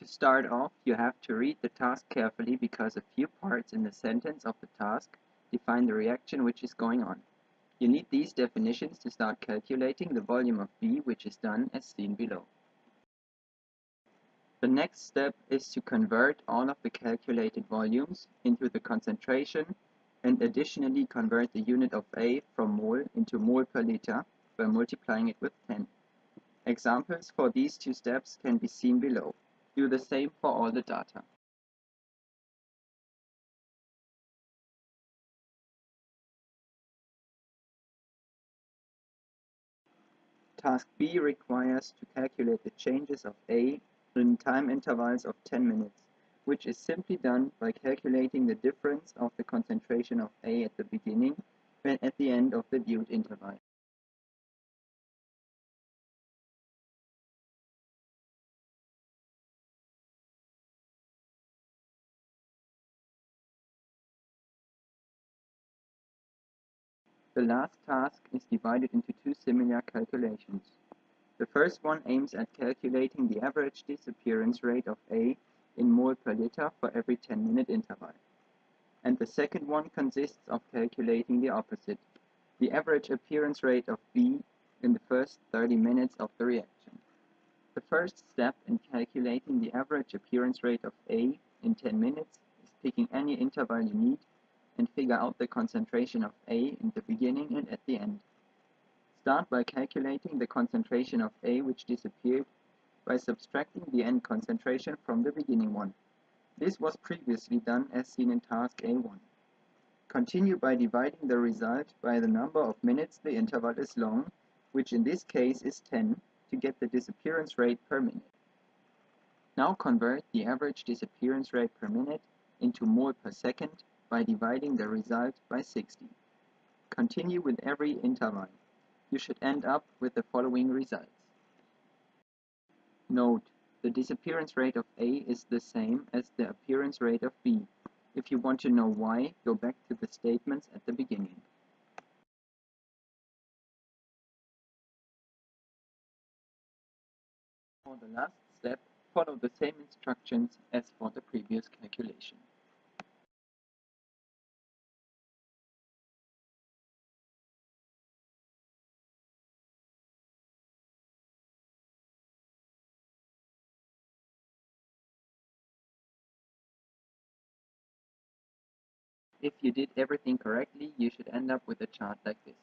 To start off, you have to read the task carefully because a few parts in the sentence of the task define the reaction which is going on. You need these definitions to start calculating the volume of B which is done as seen below. The next step is to convert all of the calculated volumes into the concentration and additionally convert the unit of A from mole into mole per liter by multiplying it with 10. Examples for these two steps can be seen below. Do the same for all the data. Task B requires to calculate the changes of A in time intervals of 10 minutes, which is simply done by calculating the difference of the concentration of A at the beginning and at the end of the viewed interval. The last task is divided into two similar calculations. The first one aims at calculating the average disappearance rate of A in mole per liter for every 10 minute interval. And the second one consists of calculating the opposite, the average appearance rate of B in the first 30 minutes of the reaction. The first step in calculating the average appearance rate of A in 10 minutes is picking any interval you need and figure out the concentration of A in the beginning and at the end. Start by calculating the concentration of A which disappeared by subtracting the end concentration from the beginning one. This was previously done as seen in task A1. Continue by dividing the result by the number of minutes the interval is long, which in this case is 10, to get the disappearance rate per minute. Now convert the average disappearance rate per minute into mole per second by dividing the result by 60. Continue with every interval. You should end up with the following results. Note, the disappearance rate of A is the same as the appearance rate of B. If you want to know why, go back to the statements at the beginning. For the last step, follow the same instructions as for the previous calculation. If you did everything correctly, you should end up with a chart like this.